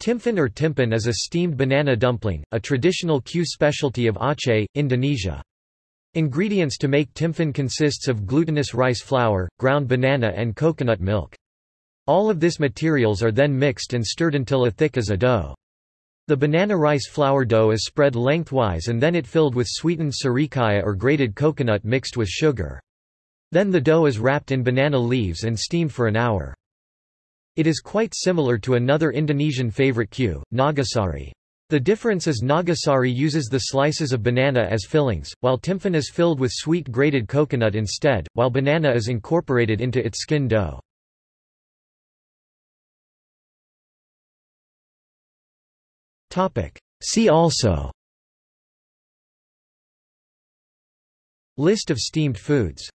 Timphan or timpan is a steamed banana dumpling, a traditional kue specialty of Aceh, Indonesia. Ingredients to make timphan consists of glutinous rice flour, ground banana and coconut milk. All of this materials are then mixed and stirred until a thick as a dough. The banana rice flour dough is spread lengthwise and then it filled with sweetened serikaya or grated coconut mixed with sugar. Then the dough is wrapped in banana leaves and steamed for an hour. It is quite similar to another Indonesian favorite kue, nagasari. The difference is nagasari uses the slices of banana as fillings, while timphan is filled with sweet grated coconut instead, while banana is incorporated into its skin dough. See also List of steamed foods